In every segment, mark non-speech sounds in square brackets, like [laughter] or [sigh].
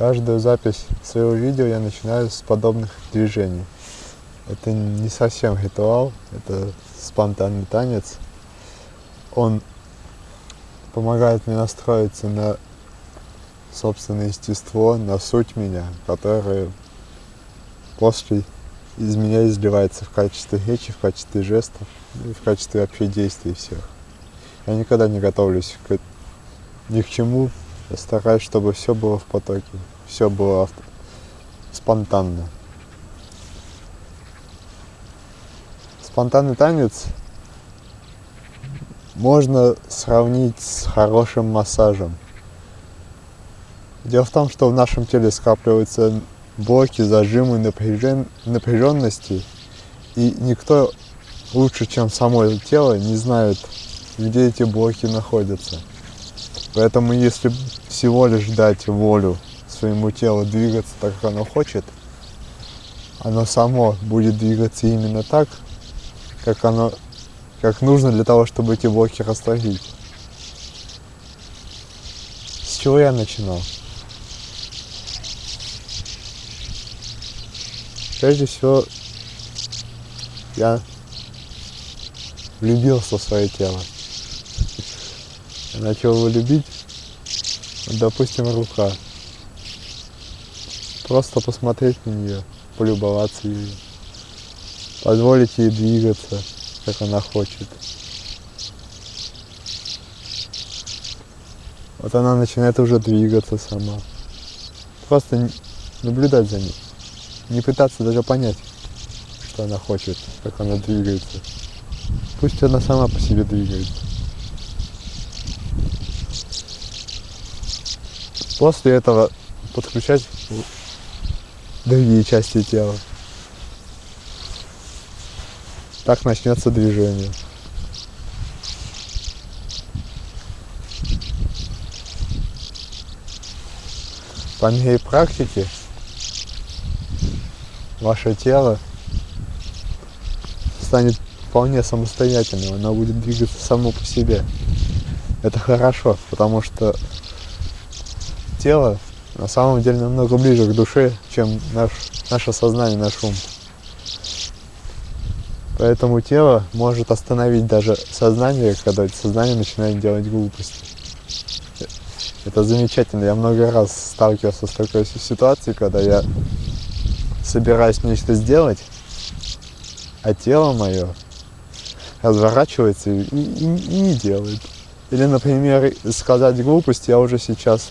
Каждую запись своего видео я начинаю с подобных движений. Это не совсем ритуал, это спонтанный танец. Он помогает мне настроиться на собственное естество, на суть меня, которая после из меня изливается в качестве речи, в качестве жестов, в качестве вообще действий всех. Я никогда не готовлюсь к, ни к чему, я стараюсь, чтобы все было в потоке, все было спонтанно. Спонтанный танец можно сравнить с хорошим массажем. Дело в том, что в нашем теле скапливаются блоки, зажимы, напряжен... напряженности, и никто лучше, чем само тело, не знает, где эти блоки находятся. Поэтому если всего лишь дать волю своему телу двигаться так, как оно хочет, оно само будет двигаться именно так, как оно, как нужно для того, чтобы эти блоки растворить. С чего я начинал? Прежде всего, я влюбился в свое тело. Начал его любить, допустим, рука. Просто посмотреть на нее, полюбоваться ею, позволить ей двигаться, как она хочет. Вот она начинает уже двигаться сама. Просто наблюдать за ней не пытаться даже понять, что она хочет, как она двигается. Пусть она сама по себе двигается. После этого подключать другие части тела. Так начнется движение. По моей практике ваше тело станет вполне самостоятельным, оно будет двигаться само по себе. Это хорошо, потому что тело на самом деле намного ближе к душе, чем наш, наше сознание, наш ум. Поэтому тело может остановить даже сознание, когда сознание начинает делать глупости. Это замечательно. Я много раз сталкивался с такой ситуацией, когда я собираюсь нечто сделать, а тело мое разворачивается и, и, и не делает. Или, например, сказать глупость я уже сейчас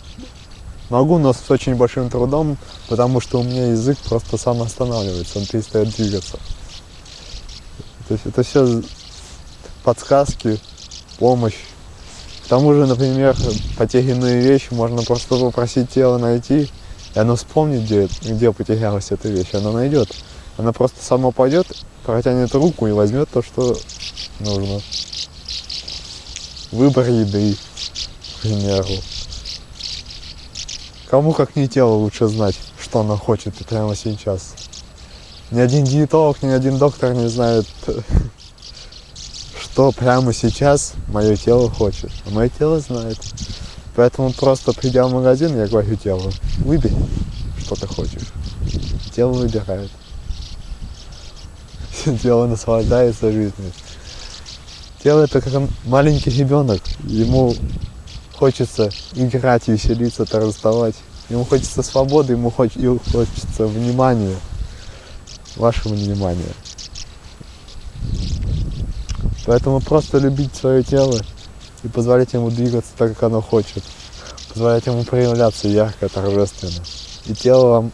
могу, но с очень большим трудом, потому что у меня язык просто сам останавливается, он перестает двигаться. То есть это все подсказки, помощь. К тому же, например, потерянную вещь можно просто попросить тело найти, и оно вспомнит, где, где потерялась эта вещь, она найдет. Она просто сама пойдет, протянет руку и возьмет то, что нужно. Выбор еды, к примеру. Кому как не тело лучше знать, что она хочет прямо сейчас. Ни один диетолог, ни один доктор не знает, [laughs] что прямо сейчас мое тело хочет. А мое тело знает. Поэтому просто придя в магазин, я говорю телу, выбери, что ты хочешь. Тело выбирает. [laughs] Тело наслаждается жизнью. Тело это как маленький ребенок. Ему хочется играть, веселиться, торжествовать. Ему хочется свободы, ему хочется внимания, вашего внимания. Поэтому просто любить свое тело и позволять ему двигаться так, как оно хочет. Позволять ему проявляться ярко, торжественно. И тело вам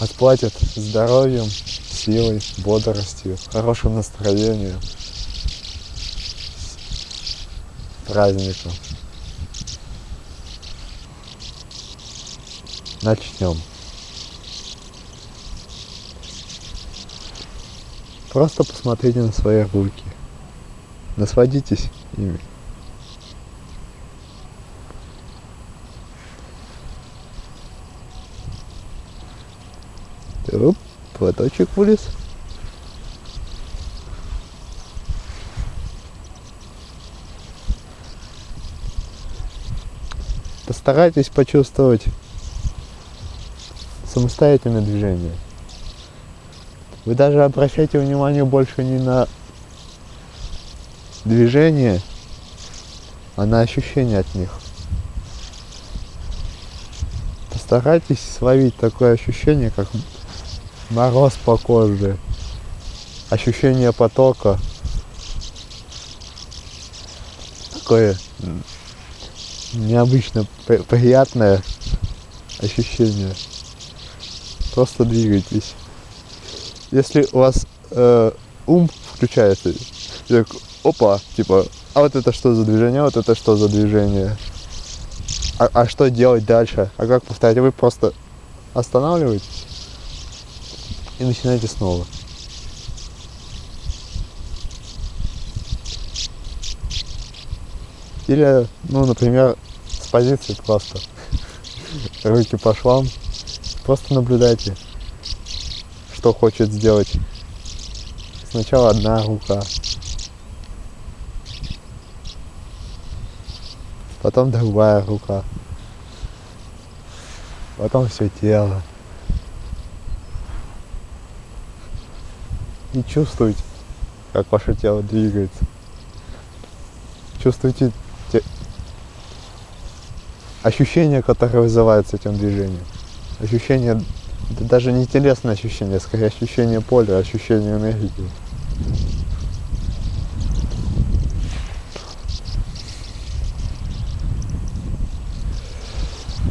отплатит здоровьем, силой, бодростью, хорошим настроением, праздником. Начнем. Просто посмотрите на свои руки. Насладитесь ими. Оп, платочек вылез. Постарайтесь почувствовать самостоятельное движение. Вы даже обращайте внимание больше не на движение, а на ощущения от них. Постарайтесь словить такое ощущение, как мороз по коже, ощущение потока, такое необычно приятное ощущение. Просто двигайтесь. Если у вас э, ум включается, так, опа, типа, а вот это что за движение, вот это что за движение, а, а что делать дальше, а как повторять, вы просто останавливаетесь и начинаете снова. Или, ну, например, с позиции просто руки по швам, просто наблюдайте, что хочет сделать. Сначала одна рука, потом другая рука, потом все тело. И чувствуйте, как ваше тело двигается. Чувствуйте те ощущения, которые вызываются этим движением. Ощущение, это даже не телесное ощущение, скорее ощущение поля, ощущение энергии.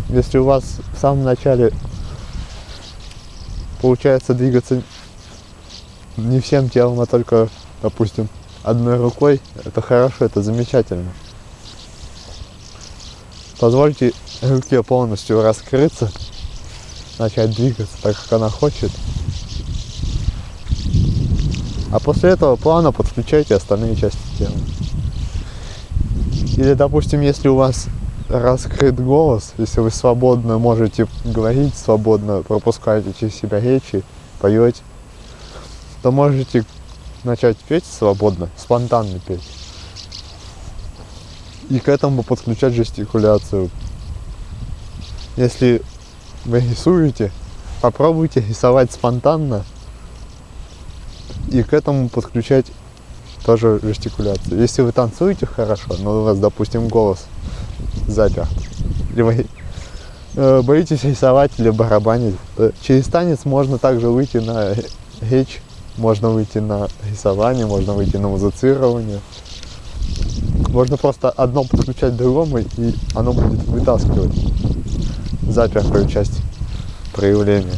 Если у вас в самом начале получается двигаться не всем телом, а только, допустим, одной рукой, это хорошо, это замечательно. Позвольте руке полностью раскрыться, начать двигаться так, как она хочет. А после этого плавно подключайте остальные части тела. Или, допустим, если у вас раскрыт голос, если вы свободно можете говорить, свободно пропускаете через себя речи, поете, то можете начать петь свободно, спонтанно петь. И к этому подключать жестикуляцию. Если вы рисуете, попробуйте рисовать спонтанно и к этому подключать тоже жестикуляцию. Если вы танцуете хорошо, но у вас, допустим, голос заперт, или вы э, боитесь рисовать или барабанить, через танец можно также выйти на речь можно выйти на рисование, можно выйти на музицирование. Можно просто одно подключать другому, и оно будет вытаскивать запертую часть проявления.